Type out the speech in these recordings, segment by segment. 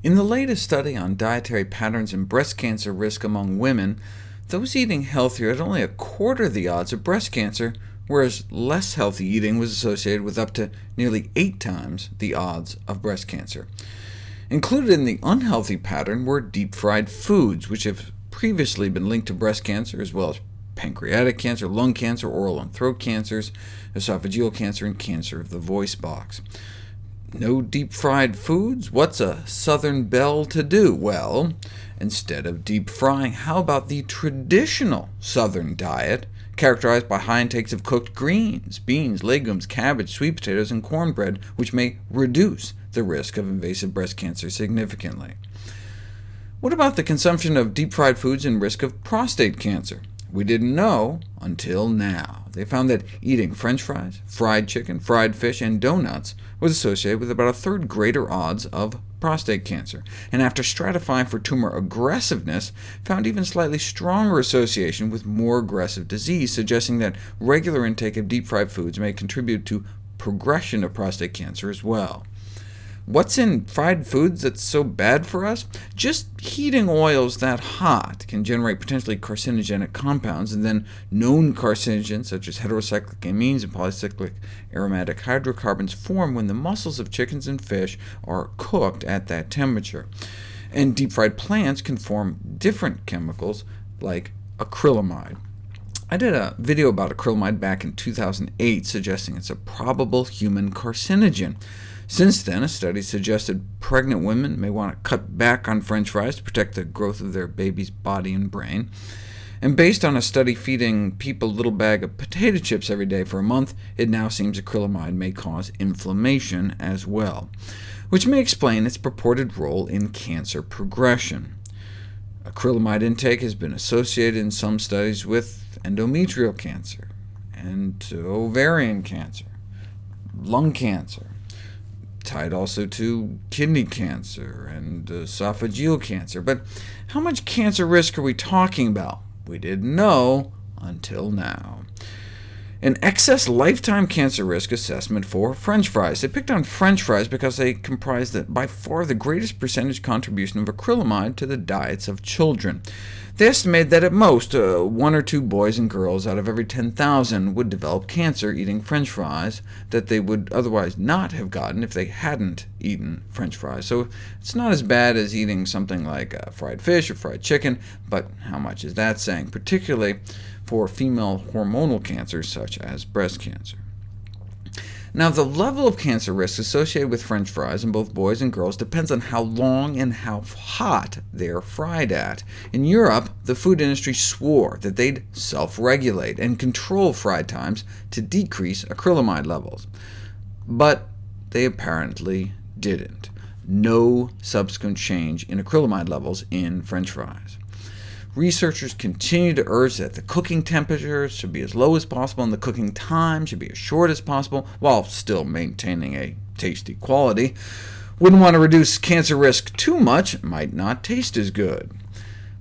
In the latest study on dietary patterns and breast cancer risk among women, those eating healthier had only a quarter the odds of breast cancer, whereas less healthy eating was associated with up to nearly eight times the odds of breast cancer. Included in the unhealthy pattern were deep-fried foods, which have previously been linked to breast cancer, as well as pancreatic cancer, lung cancer, oral and throat cancers, esophageal cancer, and cancer of the voice box. No deep-fried foods? What's a Southern belle to do? Well, instead of deep frying, how about the traditional Southern diet, characterized by high intakes of cooked greens, beans, legumes, cabbage, sweet potatoes, and cornbread, which may reduce the risk of invasive breast cancer significantly. What about the consumption of deep-fried foods and risk of prostate cancer? We didn't know until now. They found that eating french fries, fried chicken, fried fish, and donuts was associated with about a third greater odds of prostate cancer, and after stratifying for tumor aggressiveness, found even slightly stronger association with more aggressive disease, suggesting that regular intake of deep-fried foods may contribute to progression of prostate cancer as well. What's in fried foods that's so bad for us? Just heating oils that hot can generate potentially carcinogenic compounds, and then known carcinogens such as heterocyclic amines and polycyclic aromatic hydrocarbons form when the muscles of chickens and fish are cooked at that temperature. And deep-fried plants can form different chemicals, like acrylamide. I did a video about acrylamide back in 2008, suggesting it's a probable human carcinogen. Since then, a study suggested pregnant women may want to cut back on french fries to protect the growth of their baby's body and brain. And based on a study feeding people a little bag of potato chips every day for a month, it now seems acrylamide may cause inflammation as well, which may explain its purported role in cancer progression. Acrylamide intake has been associated in some studies with endometrial cancer, and ovarian cancer, lung cancer, tied also to kidney cancer and uh, esophageal cancer. But how much cancer risk are we talking about? We didn't know until now. An excess lifetime cancer risk assessment for french fries. They picked on french fries because they comprise the, by far the greatest percentage contribution of acrylamide to the diets of children. They estimated that at most, uh, one or two boys and girls out of every 10,000 would develop cancer eating french fries that they would otherwise not have gotten if they hadn't eaten french fries. So it's not as bad as eating something like uh, fried fish or fried chicken, but how much is that saying, particularly for female hormonal cancers such as breast cancer? Now, the level of cancer risk associated with french fries in both boys and girls depends on how long and how hot they're fried at. In Europe, the food industry swore that they'd self-regulate and control fried times to decrease acrylamide levels. But they apparently didn't. No subsequent change in acrylamide levels in french fries. Researchers continue to urge that the cooking temperature should be as low as possible, and the cooking time should be as short as possible, while still maintaining a tasty quality. Wouldn't want to reduce cancer risk too much, might not taste as good.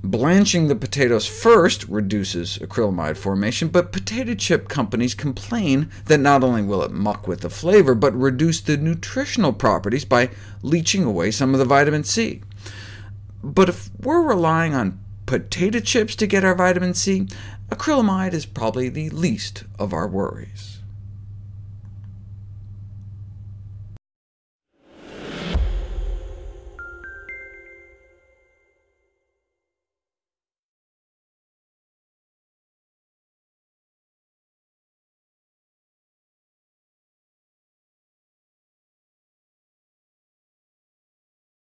Blanching the potatoes first reduces acrylamide formation, but potato chip companies complain that not only will it muck with the flavor, but reduce the nutritional properties by leaching away some of the vitamin C. But if we're relying on potato chips to get our vitamin C, acrylamide is probably the least of our worries.